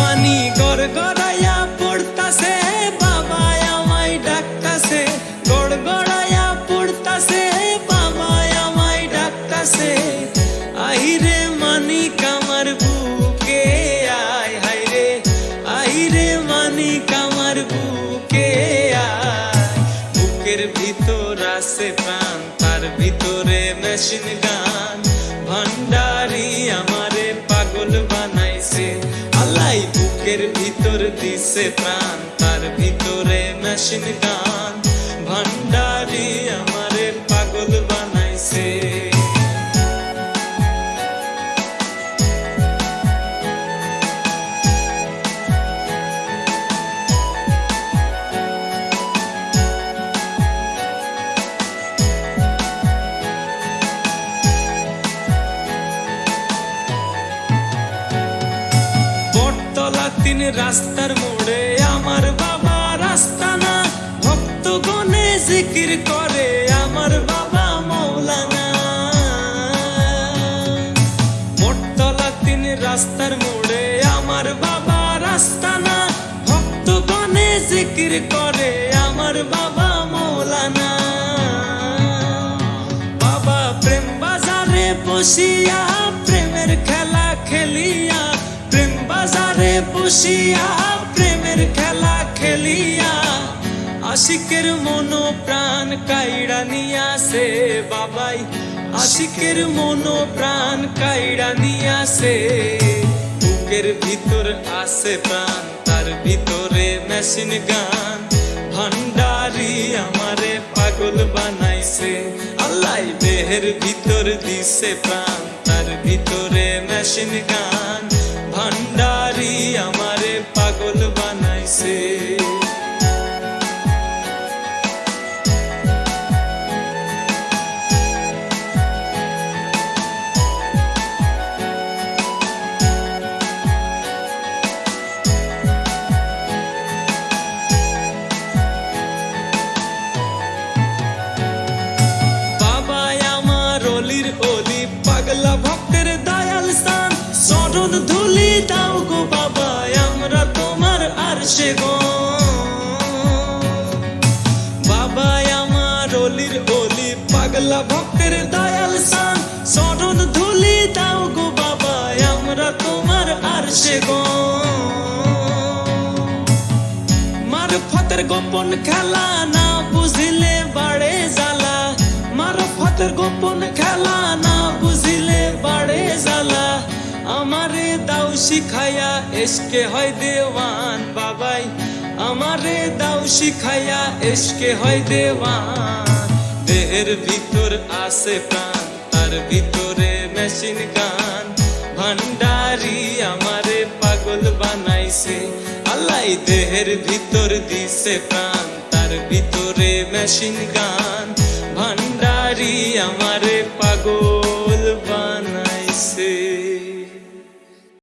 পানি গড় পড়তাছে বাবা আমায় ডাকতাছে। গড় পড়তাছে বাবা আমায় ডাকতাছে। আহিরে মানিক আমার বুকে, আয় হাইরে আহিরে মানিক আমার বুকে, আয়। বুকের ভিতর আছে তার ভিতরে মেশিন গান। দিছে প্রাণ তার ভিতরে মেশিন গান ভান্ডারি তিন রাস্তার মোড়ে আমার বাবা রাস্তা না ভক্ত গনে জিকির করে আমার বাবা মৌলানা। বটতলা তিন রাস্তার মোড়ে আমার বাবা রাস্তা না ভক্ত গনে জিকির করে আমার বাবা মৌলানা। বাবা প্রেম বাজারে বসিয়া প্রেমের খেলা খেলিয়া, আশিকের মনো প্রাণ কাইড়া নিয়াছে বাবাই, আশিকের মনো প্রাণ কাইড়া নিয়াছে। বুকের ভিতর আছে প্রাণ, তার ভিতরে মেশিন গান। ভান্ডারি আমারে পাগল বানাইছে, আল্লাহ দেহের ভিতর দিছে প্রাণ, তার ভিতরে মেশিন গান। পাগলা ভক্তের দয়াল স্থান। ধুলি দাও গো বাবা, আমরা তোমার আর সে বাবা, আমার পাগলা ভক্তের দয়াল স্থান। ধুলি দাও গো বাবা, আমরা তোমার আর সে গোপন খেলা না বুঝিলে বাড়ে জ্বালা। মারফতের গোপন খেলা না বুঝিলে বাড়ে জ্বালা। আমারে শিখাইয়া, এসকে হয় দেওয়ান বাবাই। আমারে শিখাইয়া, এসকে হয় দেওয়ান। দেহের ভিতর প্রাণ, তার ভিতরে মেশিন গান। ভান্ডারি আমারে পাগল বানাইছে। আল্লাহ দেহের ভিতর দিছে প্রাণ, তার ভিতরে মেশিন গান। ভান্ডারি আমারে পাগল